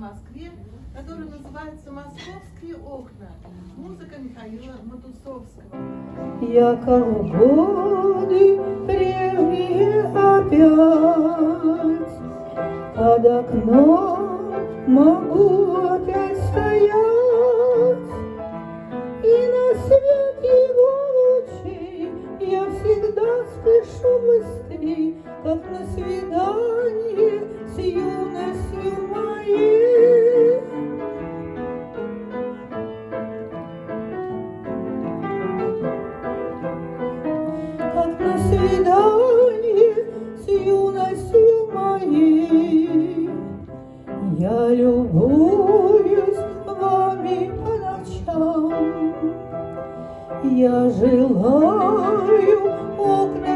Москве, который называется «Московские окна». Музыка Михаила Матусовского. Я как в годы прежние опять Под окном могу опять стоять И на свет его лучей я всегда спешу быстрей, свиданий с юностью моей. Я любуюсь вами по ночам, я желаю окна